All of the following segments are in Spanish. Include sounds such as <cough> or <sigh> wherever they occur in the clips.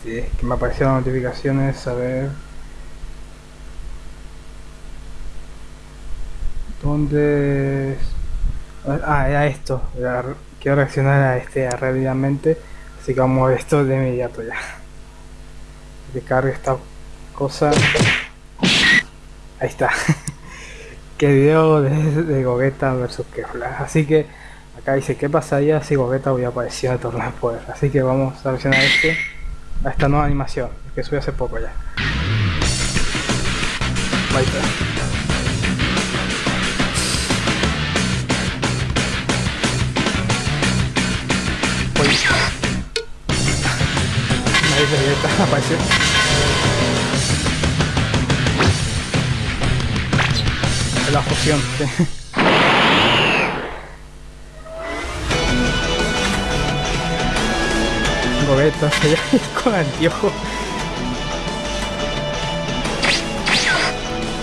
Sí, que me aparecieron notificaciones, a ver... ¿Dónde...? es? Ah, era esto. Quiero reaccionar a este rápidamente, así que vamos a esto de inmediato ya. Que cargue esta cosa. Ahí está. <laughs> que video de, de Gogeta versus Kefla. Así que acá dice qué pasaría si Gogeta hubiera aparecido el torneo de poder. Así que vamos a reaccionar a este a esta nueva animación que subí hace poco ya. Uy. Ahí está, <laughs> apareció. La fusión, sí. Gogeta, <laughs> se con anteojo.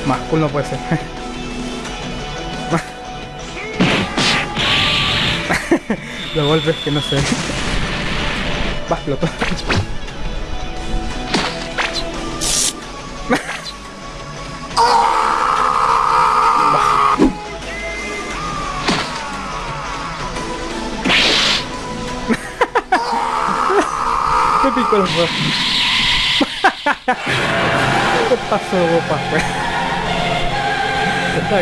Más cool no puede ser. <laughs> Los golpes que no sé. Va picó los dos. <laughs> ¿Qué pasó, guapa? Acá.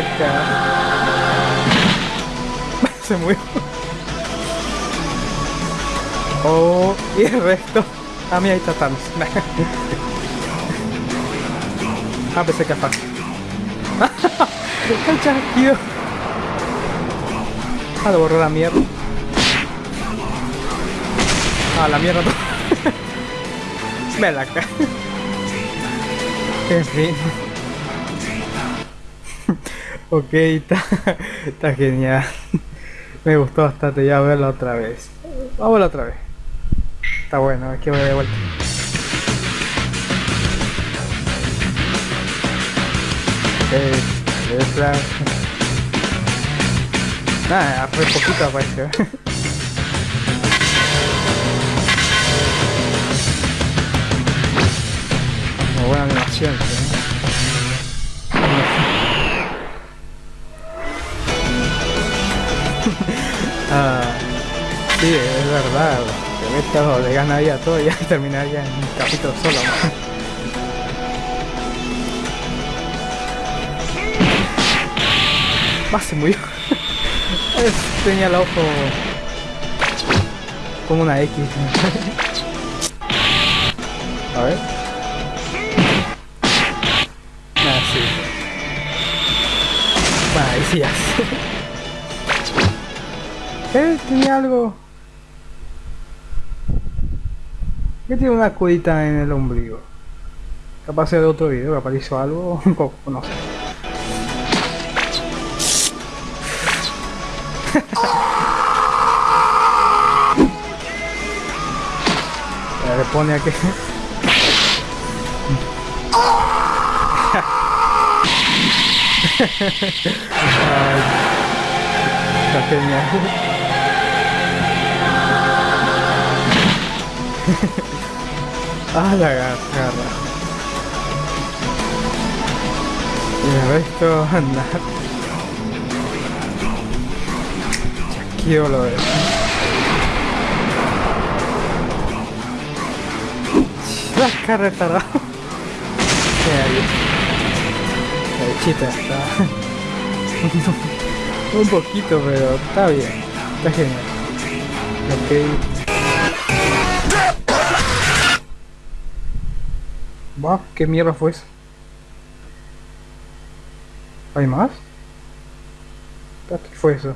<laughs> Se murió. Oh, y el resto. Ah, mira, ahí está Thanos. <laughs> ah, pensé que fácil. El chasquido. Ah, lo borró la mierda. Ah, la mierda. Me la ca. En fin. ok, está, genial. Me gustó bastante ya verla otra vez. Vamos otra vez. Está bueno, que ver de vuelta. Ok, es plan. Nada, fue poquito apareció. Muy buena animación. <laughs> ah, sí, es verdad. Que esto le ganaría todo y ya <laughs> terminaría en un capítulo solo. <laughs> Más se murió. Tenía el ojo como una X. A ver. Sí ya. ¿Qué? Tenía algo. ¿Qué tiene una curita en el ombligo? Capaz de otro video que apareció algo, <laughs> un poco, no sé. <laughs> Le pone aquí. Está genial. ah, la garra. Y el resto, anda. Chasquido lo de. La cara retardado. Qué. <laughs> Un poquito, pero está bien. Está genial. Ok. Wow, ¿qué mierda fue eso? ¿Hay más? ¿Qué fue eso?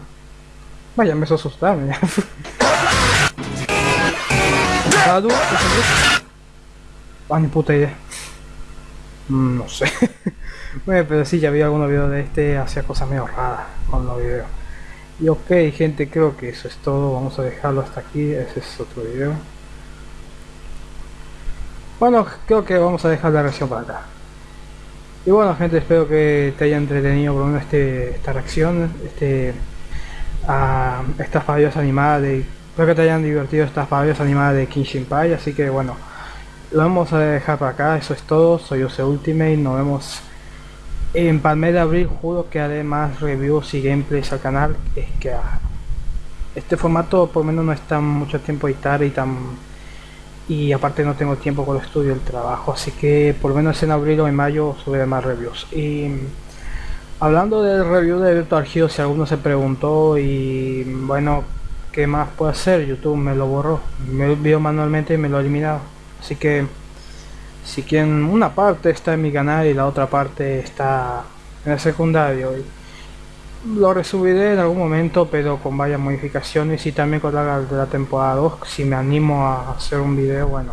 Vaya, me hizo asustarme ya. <laughs> Ah, ni puta idea. Mm, no sé. <laughs> bueno, pero sí, ya vi algunos videos de este, hacía cosas medio raras con los videos. Y ok, gente, creo que eso es todo. Vamos a dejarlo hasta aquí. Ese es otro video. Bueno, creo que vamos a dejar la reacción para acá. Y bueno, gente, espero que te haya entretenido por lo menos este, esta reacción. Este, a estas fabios animadas de. Espero que te hayan divertido estas fabios animadas de King Shinpai. Así que bueno. Lo vamos a dejar para acá, eso es todo, soy Ose Ultimate, nos vemos en Palme de Abril, juro que haré más reviews y gameplays al canal, es que ah, este formato por lo menos no está mucho tiempo editar y tan y aparte no tengo tiempo con el estudio el trabajo. Así que por lo menos en abril o en mayo subiré más reviews. Y hablando del review de Virtual Hero si alguno se preguntó y bueno qué más puedo hacer youtube me lo borró me vio manualmente y me lo eliminado así que si quieren una parte está en mi canal y la otra parte está en el secundario. Lo resubiré en algún momento pero con varias modificaciones y también con la de la temporada 2 si me animo a hacer un video bueno.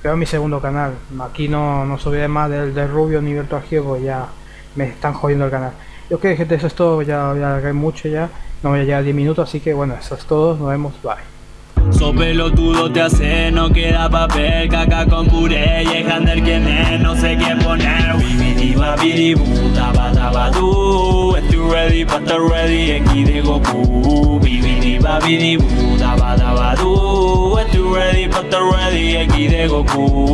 Pero mi segundo canal. Aquí no, no subiré más del, de Rubio ni Virtual Hero ya me están jodiendo el canal. Que gente eso es todo. Ya, ya mucho ya. No voy a llegar a 10 minutos así que bueno eso es todo. Nos vemos. Bye So pelotudo te hace, no queda papel, caca con puré y el quien es, no sé qué poner. Bibidi babidi bu, daba daba du, estoy ready pa' estar ready, aquí de Goku. Bibidi babidi bu, daba daba du, estoy ready pa' estar ready, aquí de Goku.